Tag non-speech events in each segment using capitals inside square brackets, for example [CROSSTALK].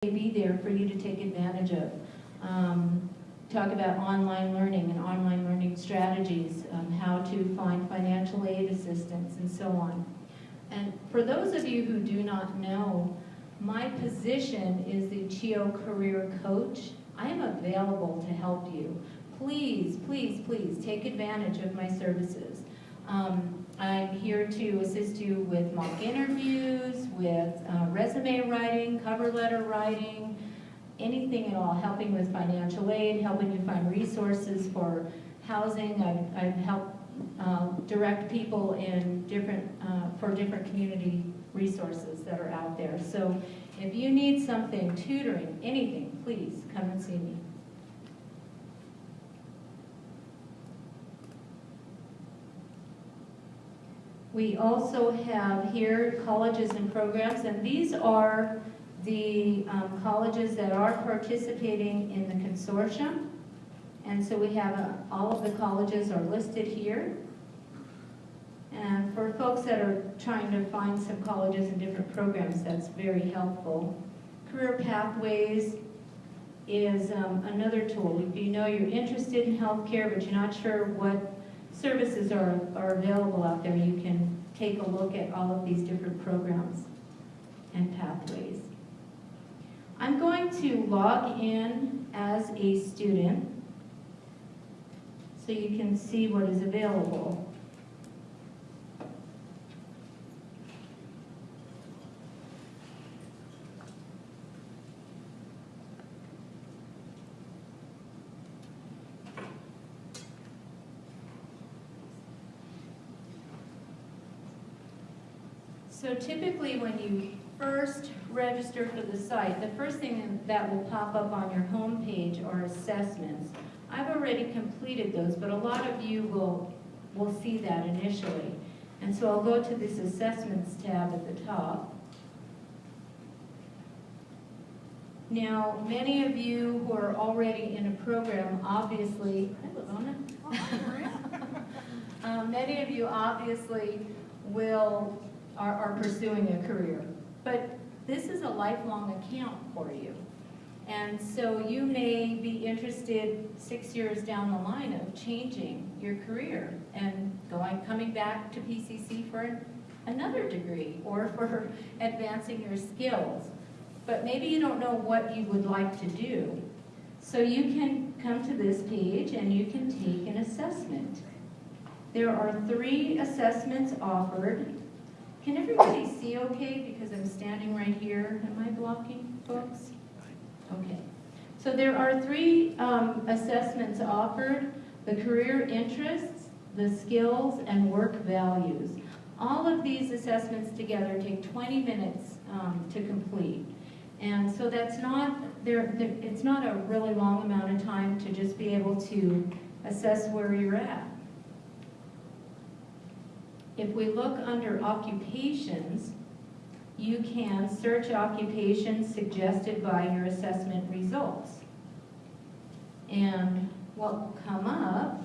be there for you to take advantage of. Um, Talk about online learning and online learning strategies, um, how to find financial aid assistance and so on. And for those of you who do not know, my position is the CHIO Career Coach. I am available to help you. Please, please, please take advantage of my services. Um, I'm here to assist you with mock interviews, with uh, resume writing, cover letter writing, anything at all, helping with financial aid, helping you find resources for housing. I've, I've helped uh, direct people in different, uh, for different community resources that are out there. So if you need something, tutoring, anything, please come and see me. We also have here colleges and programs, and these are the um, colleges that are participating in the consortium. And so we have, uh, all of the colleges are listed here. And for folks that are trying to find some colleges and different programs, that's very helpful. Career Pathways is um, another tool. If you know you're interested in healthcare, but you're not sure what services are, are available out there, you can take a look at all of these different programs and pathways. I'm going to log in as a student so you can see what is available. So typically when you first register for the site, the first thing that will pop up on your home page are assessments. I've already completed those, but a lot of you will, will see that initially. And so I'll go to this assessments tab at the top. Now, many of you who are already in a program, obviously, um, [LAUGHS] many of you obviously will, are, are pursuing a career. But this is a lifelong account for you. And so you may be interested six years down the line of changing your career and going, coming back to PCC for another degree or for [LAUGHS] advancing your skills. But maybe you don't know what you would like to do. So you can come to this page and you can take an assessment. There are three assessments offered. Can everybody see okay because I'm standing right here? Am I blocking folks? Okay. So there are three um, assessments offered, the career interests, the skills, and work values. All of these assessments together take 20 minutes um, to complete. And so that's not, there, it's not a really long amount of time to just be able to assess where you're at. If we look under occupations, you can search occupations suggested by your assessment results. And what will come up,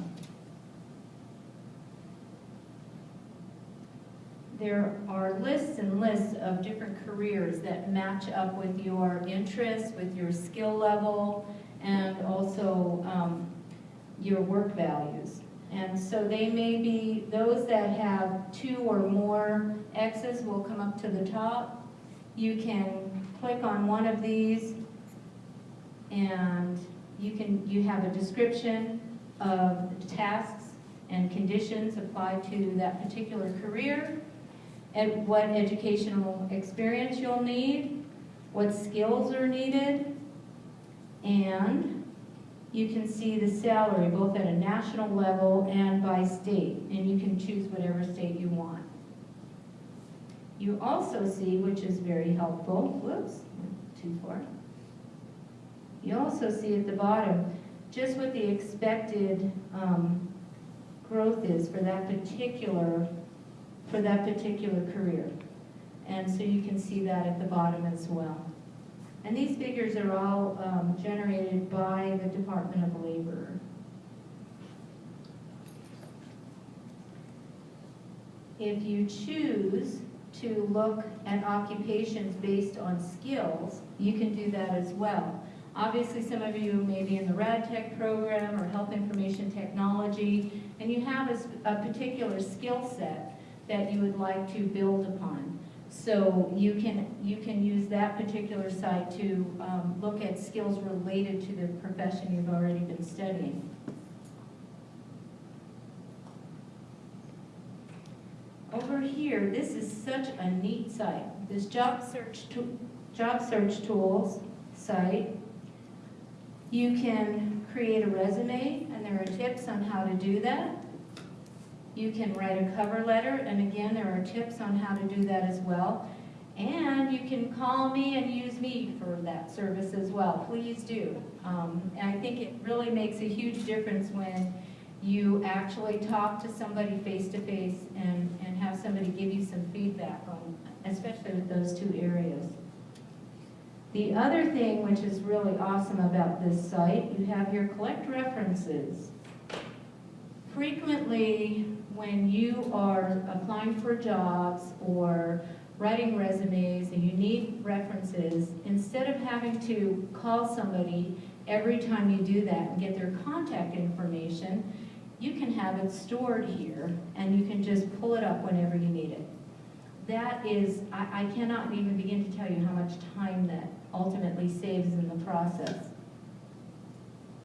there are lists and lists of different careers that match up with your interests, with your skill level, and also um, your work values. And so they may be, those that have two or more X's will come up to the top. You can click on one of these and you can, you have a description of tasks and conditions applied to that particular career, and what educational experience you'll need, what skills are needed, and you can see the salary both at a national level and by state, and you can choose whatever state you want. You also see, which is very helpful, whoops, too far. You also see at the bottom just what the expected um, growth is for that particular for that particular career. And so you can see that at the bottom as well. And these figures are all um, generated by the Department of Labor. If you choose to look at occupations based on skills, you can do that as well. Obviously, some of you may be in the RAD Tech program or Health Information Technology, and you have a particular skill set that you would like to build upon. So you can, you can use that particular site to um, look at skills related to the profession you've already been studying. Over here, this is such a neat site. This job search, to- job search tools site. You can create a resume, and there are tips on how to do that. You can write a cover letter, and again, there are tips on how to do that as well. And you can call me and use me for that service as well, please do. Um, And I think it really makes a huge difference when you actually talk to somebody face-to-face and, and have somebody give you some feedback on, especially with those two areas. The other thing which is really awesome about this site, you have your collect references. Frequently, when you are applying for jobs or writing resumes and you need references, instead of having to call somebody every time you do that and get their contact information, you can have it stored here and you can just pull it up whenever you need it. That is, I, I cannot even begin to tell you how much time that ultimately saves in the process.